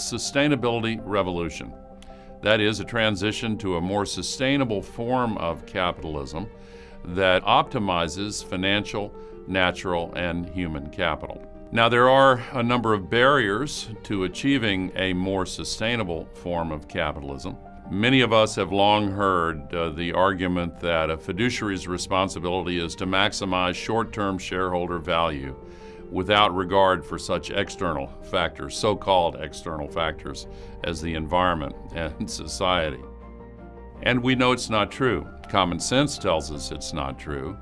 sustainability revolution. That is, a transition to a more sustainable form of capitalism that optimizes financial, natural, and human capital. Now, there are a number of barriers to achieving a more sustainable form of capitalism. Many of us have long heard uh, the argument that a fiduciary's responsibility is to maximize short-term shareholder value without regard for such external factors, so-called external factors, as the environment and society. And we know it's not true. Common sense tells us it's not true,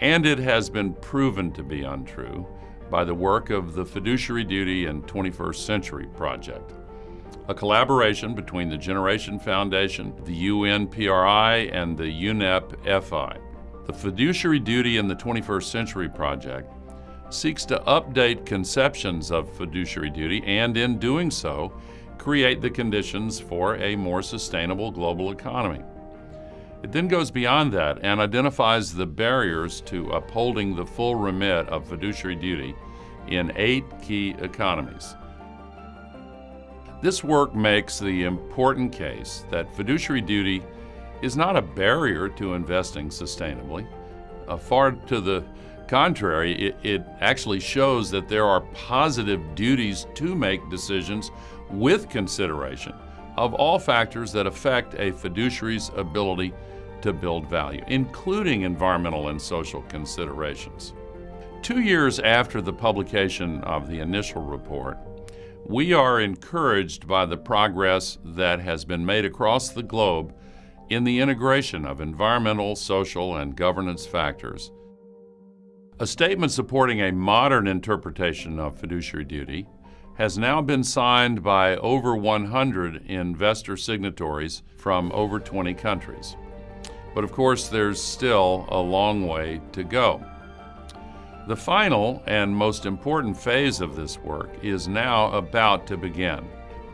and it has been proven to be untrue by the work of the Fiduciary Duty and 21st Century Project, a collaboration between the Generation Foundation, the UNPRI, and the UNEP FI. The Fiduciary Duty and the 21st Century Project seeks to update conceptions of fiduciary duty and, in doing so, create the conditions for a more sustainable global economy. It then goes beyond that and identifies the barriers to upholding the full remit of fiduciary duty in eight key economies. This work makes the important case that fiduciary duty is not a barrier to investing sustainably. Uh, far to the contrary, it, it actually shows that there are positive duties to make decisions with consideration of all factors that affect a fiduciary's ability to build value, including environmental and social considerations. Two years after the publication of the initial report, we are encouraged by the progress that has been made across the globe in the integration of environmental, social, and governance factors a statement supporting a modern interpretation of fiduciary duty has now been signed by over 100 investor signatories from over 20 countries. But of course, there's still a long way to go. The final and most important phase of this work is now about to begin.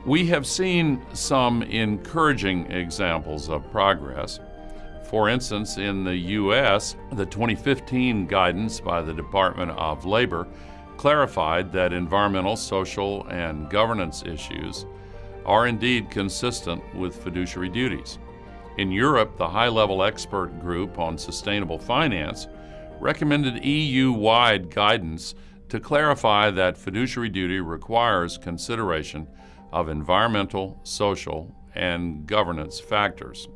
We have seen some encouraging examples of progress, for instance, in the U.S., the 2015 guidance by the Department of Labor clarified that environmental, social, and governance issues are indeed consistent with fiduciary duties. In Europe, the high-level expert group on sustainable finance recommended EU-wide guidance to clarify that fiduciary duty requires consideration of environmental, social, and governance factors.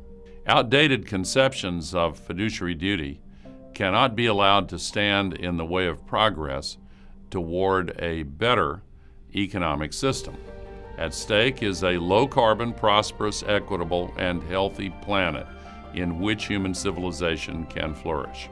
Outdated conceptions of fiduciary duty cannot be allowed to stand in the way of progress toward a better economic system. At stake is a low-carbon, prosperous, equitable, and healthy planet in which human civilization can flourish.